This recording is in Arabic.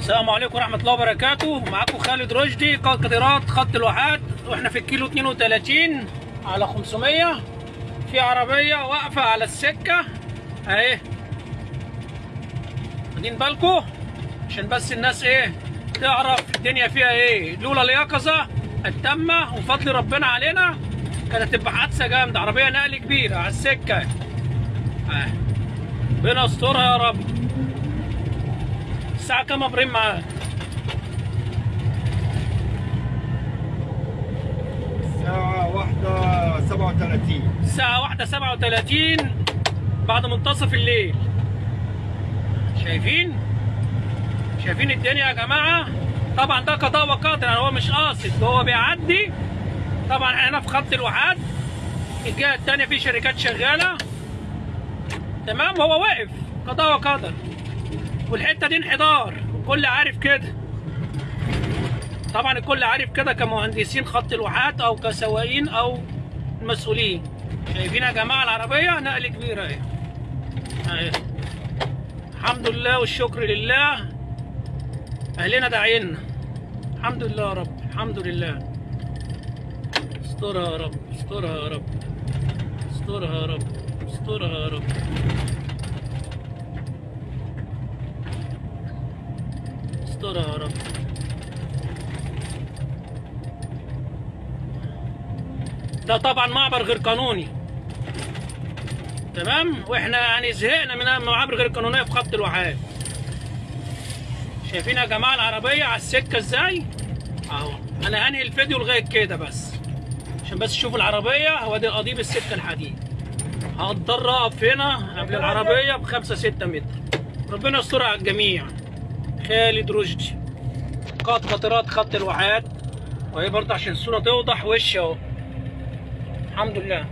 السلام عليكم ورحمة الله وبركاته. معاكم خالد رشدي قطرات خط الواحات. وإحنا في الكيلو 32 على 500 في عربية واقفة على السكة. أهي. واخدين بالكم؟ عشان بس الناس إيه تعرف الدنيا فيها إيه. لولا اليقظة التامة وفضل ربنا علينا كانت تبقى حادثة جامدة. عربية نقل كبيرة على السكة. ربنا يسترها يا رب. الساعة يا إبراهيم معاك؟ الساعة واحدة سبعة وثلاثين الساعة واحدة سبعة وتلاتين بعد منتصف الليل شايفين؟ شايفين الدنيا يا جماعة؟ طبعا ده قضاء وقدر يعني هو مش قاصد هو بيعدي طبعا إحنا في خط الواحات الجهة التانية في شركات شغالة تمام هو واقف قضاء وقدر والحتة دي انحدار. الكل عارف كده. طبعا الكل عارف كده كمهندسين خط الواحات أو كسواقين أو المسؤولين. شايفين يا جماعة العربية؟ نقل كبيرة أهي. أهي. الحمد لله والشكر لله. أهلنا داعينا. الحمد لله يا رب. الحمد لله. استرها يا رب. استرها يا رب. استرها يا رب. استرها يا رب. استرها يا رب ده طبعا معبر غير قانوني تمام وإحنا يعني زهقنا من المعابر غير قانونيه في خط الواحات شايفين يا جماعة العربيه على السكه إزاي اهو أنا هنهي الفيديو لغايه كده بس عشان بس تشوفوا العربيه هو دي قضيب السكه الحديد هضطر اقف هنا قبل العربيه بخمسة ستة متر ربنا يستر على الجميع خالد رشدي. قائد قطرات خط الواحات وهي برضه عشان الصورة توضح. وش اهو الحمد لله.